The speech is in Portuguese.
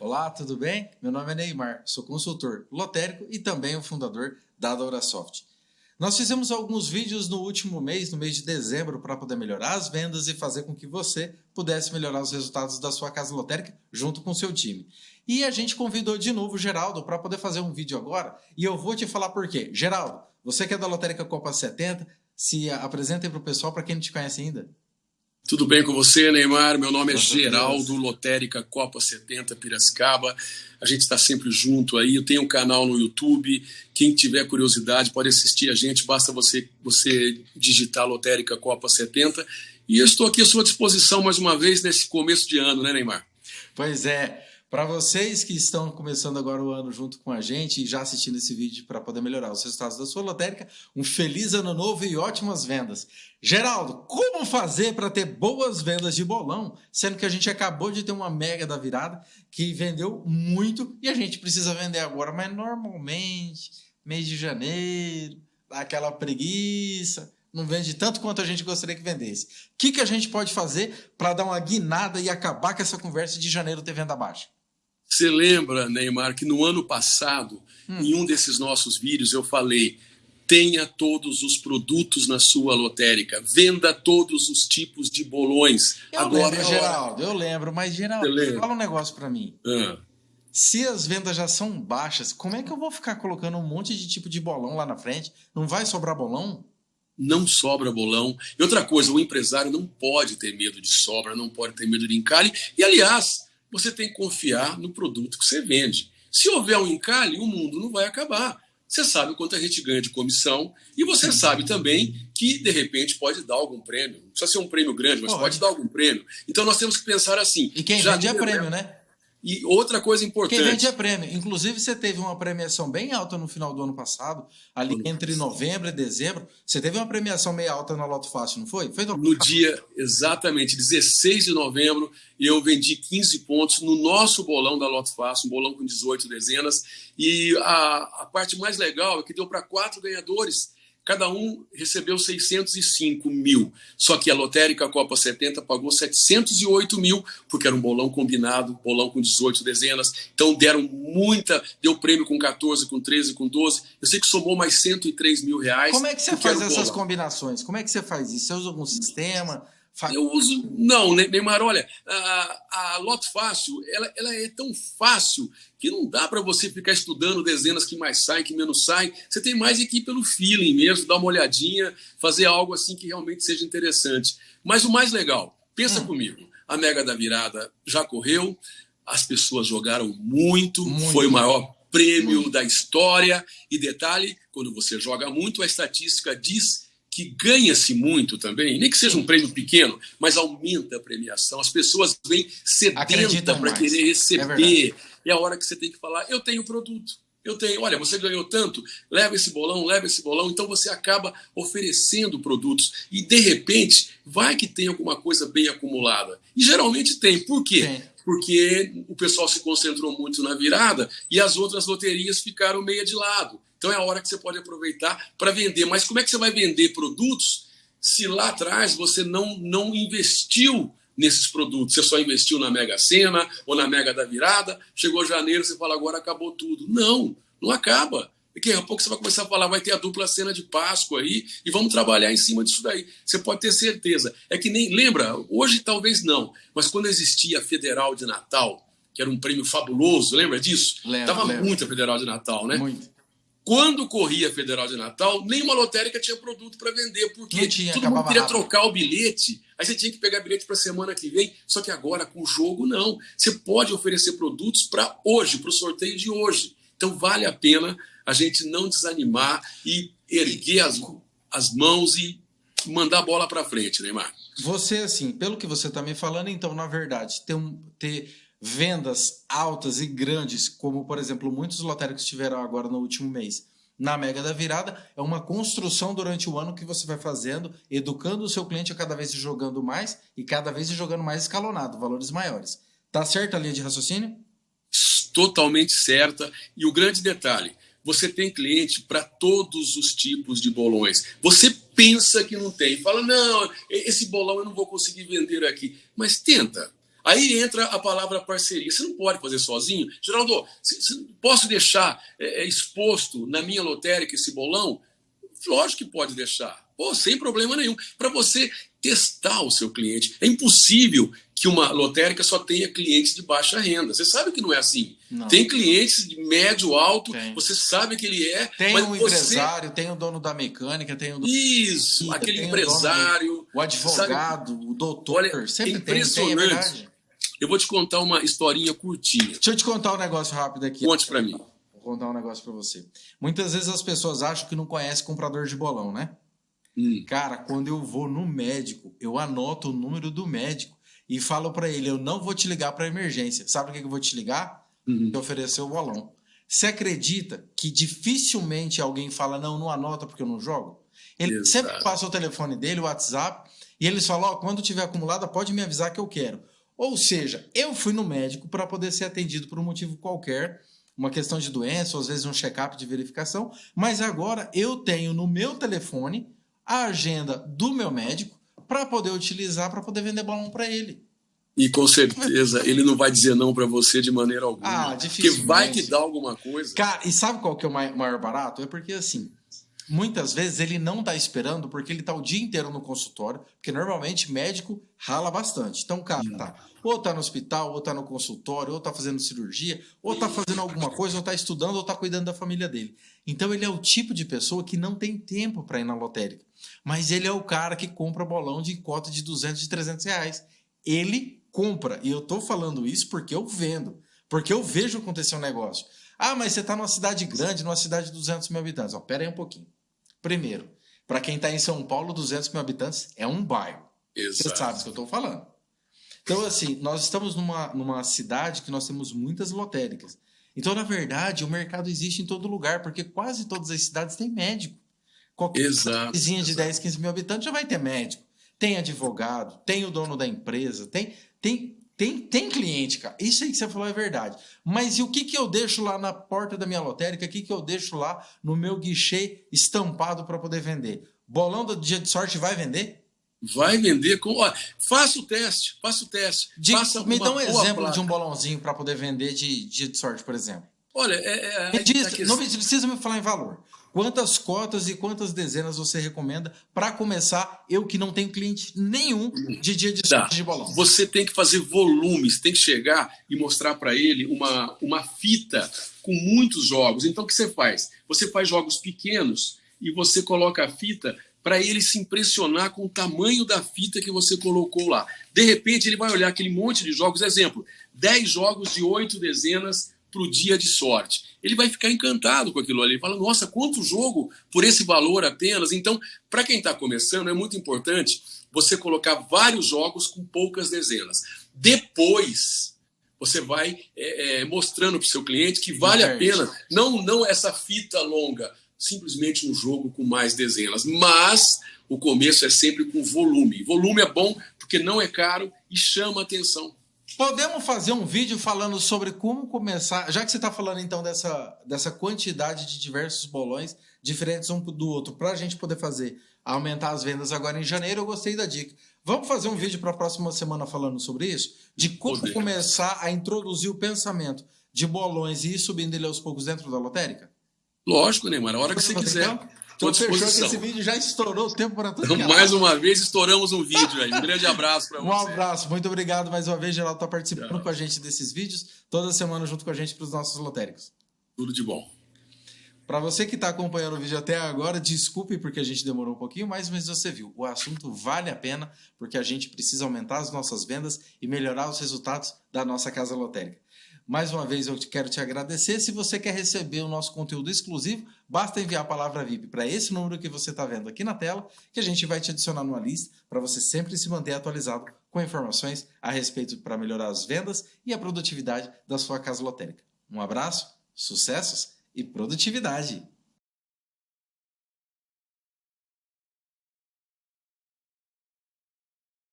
Olá, tudo bem? Meu nome é Neymar, sou consultor lotérico e também o fundador da Dorasoft. Nós fizemos alguns vídeos no último mês, no mês de dezembro, para poder melhorar as vendas e fazer com que você pudesse melhorar os resultados da sua casa lotérica junto com o seu time. E a gente convidou de novo o Geraldo para poder fazer um vídeo agora e eu vou te falar por quê. Geraldo, você que é da Lotérica Copa 70, se apresenta para o pessoal, para quem não te conhece ainda. Tudo bem com você, Neymar? Meu nome é Geraldo, Lotérica Copa 70 Piracicaba. A gente está sempre junto aí. Eu tenho um canal no YouTube. Quem tiver curiosidade pode assistir a gente. Basta você, você digitar Lotérica Copa 70. E eu estou aqui à sua disposição mais uma vez nesse começo de ano, né, Neymar? Pois é. Para vocês que estão começando agora o ano junto com a gente e já assistindo esse vídeo para poder melhorar os resultados da sua lotérica, um feliz ano novo e ótimas vendas. Geraldo, como fazer para ter boas vendas de bolão, sendo que a gente acabou de ter uma mega da virada que vendeu muito e a gente precisa vender agora, mas normalmente, mês de janeiro, dá aquela preguiça, não vende tanto quanto a gente gostaria que vendesse. O que, que a gente pode fazer para dar uma guinada e acabar com essa conversa de janeiro ter venda baixa? Você lembra, Neymar, que no ano passado, hum. em um desses nossos vídeos, eu falei: tenha todos os produtos na sua lotérica, venda todos os tipos de bolões. Eu Agora, lembro, Geraldo, eu lembro, mas Geraldo, fala um negócio para mim. Ah. Se as vendas já são baixas, como é que eu vou ficar colocando um monte de tipo de bolão lá na frente? Não vai sobrar bolão? Não sobra bolão. E outra coisa, o empresário não pode ter medo de sobra, não pode ter medo de encalhe. E, aliás, você tem que confiar no produto que você vende. Se houver um encalhe, o mundo não vai acabar. Você sabe quanto a gente ganha de comissão e você sabe também que, de repente, pode dar algum prêmio. Não precisa ser um prêmio grande, mas pode, pode dar algum prêmio. Então nós temos que pensar assim. E quem vende é prêmio, né? E outra coisa importante. Quem vende é prêmio. Inclusive, você teve uma premiação bem alta no final do ano passado, ali entre novembro e dezembro. Você teve uma premiação meio alta na Loto Fácil, não foi? foi no, no dia, exatamente, 16 de novembro, eu vendi 15 pontos no nosso bolão da Loto Fácil, um bolão com 18 dezenas. E a, a parte mais legal é que deu para quatro ganhadores cada um recebeu 605 mil. Só que a lotérica Copa 70 pagou 708 mil, porque era um bolão combinado, bolão com 18 dezenas. Então deram muita, deu prêmio com 14, com 13, com 12. Eu sei que somou mais 103 mil reais. Como é que você faz essas combinações? Como é que você faz isso? Você usa algum sistema? Eu uso. Não, Neymar, olha, a, a Loto Fácil, ela, ela é tão fácil que não dá para você ficar estudando dezenas que mais saem, que menos saem. Você tem mais aqui pelo feeling mesmo, dar uma olhadinha, fazer algo assim que realmente seja interessante. Mas o mais legal, pensa hum. comigo, a Mega da Virada já correu, as pessoas jogaram muito, muito. foi o maior prêmio muito. da história. E detalhe, quando você joga muito, a estatística diz que ganha-se muito também, nem que seja um prêmio pequeno, mas aumenta a premiação. As pessoas vêm sedenta para querer receber. É, é a hora que você tem que falar: eu tenho produto. Eu tenho, olha, você ganhou tanto, leva esse bolão, leva esse bolão, então você acaba oferecendo produtos e de repente vai que tem alguma coisa bem acumulada. E geralmente tem. Por quê? Tem. Porque o pessoal se concentrou muito na virada e as outras loterias ficaram meia de lado. Então é a hora que você pode aproveitar para vender. Mas como é que você vai vender produtos se lá atrás você não, não investiu nesses produtos? Você só investiu na Mega Sena ou na Mega da Virada, chegou janeiro, você fala, agora acabou tudo. Não, não acaba. Daqui a pouco você vai começar a falar, vai ter a dupla cena de Páscoa aí, e vamos trabalhar em cima disso daí. Você pode ter certeza. É que nem, lembra, hoje talvez não, mas quando existia a Federal de Natal, que era um prêmio fabuloso, lembra disso? Lembro, Tava lembro. muito a Federal de Natal, né? Muito. Quando corria a Federal de Natal, nenhuma lotérica tinha produto para vender, porque tinha, todo mundo queria rápido. trocar o bilhete, aí você tinha que pegar bilhete para a semana que vem. Só que agora, com o jogo, não. Você pode oferecer produtos para hoje, para o sorteio de hoje. Então, vale a pena a gente não desanimar e erguer as, as mãos e mandar a bola para frente, Neymar. Você, assim, pelo que você está me falando, então, na verdade, ter, um, ter vendas altas e grandes, como por exemplo muitos lotéricos tiveram agora no último mês, na Mega da Virada, é uma construção durante o ano que você vai fazendo, educando o seu cliente a cada vez jogando mais e cada vez jogando mais escalonado, valores maiores. Tá certa a linha de raciocínio? Totalmente certa. E o grande detalhe, você tem cliente para todos os tipos de bolões. Você pensa que não tem, fala, não, esse bolão eu não vou conseguir vender aqui. Mas tenta, Aí entra a palavra parceria. Você não pode fazer sozinho. Geraldo, posso deixar é, é, exposto na minha lotérica esse bolão? Lógico que pode deixar. Pô, sem problema nenhum. Para você testar o seu cliente. É impossível que uma lotérica só tenha clientes de baixa renda. Você sabe que não é assim. Não. Tem clientes de médio, alto, tem. você sabe que ele é. Tem um você... empresário, tem o dono da mecânica, tem o dono Isso, da... aquele empresário. O, o advogado, sabe? o doutor. Olha, sempre impressionante. Tem, tem, é eu vou te contar uma historinha curtinha. Deixa eu te contar um negócio rápido aqui. Conte para mim. Vou contar um negócio para você. Muitas vezes as pessoas acham que não conhece comprador de bolão, né? Hum. Cara, quando eu vou no médico, eu anoto o número do médico e falo para ele: eu não vou te ligar para emergência. Sabe o que eu vou te ligar? Uhum. Te oferecer o bolão. Você acredita que dificilmente alguém fala: não, não anota porque eu não jogo? Ele Exato. sempre passa o telefone dele, o WhatsApp, e eles falam: oh, quando tiver acumulada, pode me avisar que eu quero. Ou seja, eu fui no médico para poder ser atendido por um motivo qualquer, uma questão de doença, ou às vezes um check-up de verificação, mas agora eu tenho no meu telefone a agenda do meu médico para poder utilizar, para poder vender balão para ele. E com certeza ele não vai dizer não para você de maneira alguma. Ah, Porque vai que dá alguma coisa. Cara, e sabe qual que é o maior barato? É porque assim, muitas vezes ele não está esperando porque ele está o dia inteiro no consultório, porque normalmente médico rala bastante. Então, cara, tá, ou está no hospital, ou está no consultório, ou está fazendo cirurgia, ou está fazendo alguma coisa, ou está estudando, ou está cuidando da família dele. Então ele é o tipo de pessoa que não tem tempo para ir na lotérica. Mas ele é o cara que compra bolão de cota de 200, de 300 reais. Ele compra. E eu estou falando isso porque eu vendo. Porque eu vejo acontecer um negócio. Ah, mas você está numa cidade grande, numa cidade de 200 mil habitantes. Ó, pera aí um pouquinho. Primeiro, para quem está em São Paulo, 200 mil habitantes é um bairro. Exato. Você sabe o que eu estou falando. Então, assim, nós estamos numa, numa cidade que nós temos muitas lotéricas. Então, na verdade, o mercado existe em todo lugar, porque quase todas as cidades têm médico. Qualquer exato, vizinha de 10, 15 mil habitantes já vai ter médico. Tem advogado, tem o dono da empresa, tem, tem, tem, tem cliente, cara. Isso aí que você falou é verdade. Mas e o que, que eu deixo lá na porta da minha lotérica? O que, que eu deixo lá no meu guichê estampado para poder vender? Bolão do dia de sorte vai vender? Vai vender com. Ó, faça o teste, faça o teste. De, faça me dá um exemplo placa. de um bolãozinho para poder vender de dia de sorte, por exemplo. Olha, é, é, me diz, tá não precisa me falar em valor. Quantas cotas e quantas dezenas você recomenda para começar? Eu que não tenho cliente nenhum de dia de tá. de bolão. Você tem que fazer volumes, tem que chegar e mostrar para ele uma, uma fita com muitos jogos. Então o que você faz? Você faz jogos pequenos e você coloca a fita para ele se impressionar com o tamanho da fita que você colocou lá. De repente ele vai olhar aquele monte de jogos, exemplo, 10 jogos de 8 dezenas para o dia de sorte. Ele vai ficar encantado com aquilo ali. Ele fala, nossa, quanto jogo por esse valor apenas. Então, para quem está começando, é muito importante você colocar vários jogos com poucas dezenas. Depois, você vai é, é, mostrando para o seu cliente que vale a pena, não, não essa fita longa, simplesmente um jogo com mais dezenas. Mas o começo é sempre com volume. Volume é bom porque não é caro e chama atenção. Podemos fazer um vídeo falando sobre como começar, já que você está falando então dessa, dessa quantidade de diversos bolões diferentes um do outro, para a gente poder fazer aumentar as vendas agora em janeiro, eu gostei da dica. Vamos fazer um vídeo para a próxima semana falando sobre isso? De como Poder. começar a introduzir o pensamento de bolões e ir subindo ele aos poucos dentro da lotérica? Lógico, Neymar, a hora que você quiser. Então? Então fechou que esse vídeo já estourou o tempo para tudo. Então, mais uma vez, estouramos um vídeo aí. Um grande abraço para você. Um abraço, muito obrigado mais uma vez. Geraldo está participando Tchau. com a gente desses vídeos, toda semana junto com a gente para os nossos lotéricos. Tudo de bom. Para você que está acompanhando o vídeo até agora, desculpe porque a gente demorou um pouquinho, mas, mas você viu, o assunto vale a pena porque a gente precisa aumentar as nossas vendas e melhorar os resultados da nossa casa lotérica. Mais uma vez eu quero te agradecer. Se você quer receber o nosso conteúdo exclusivo, basta enviar a palavra VIP para esse número que você está vendo aqui na tela, que a gente vai te adicionar numa lista para você sempre se manter atualizado com informações a respeito para melhorar as vendas e a produtividade da sua casa lotérica. Um abraço, sucessos e produtividade!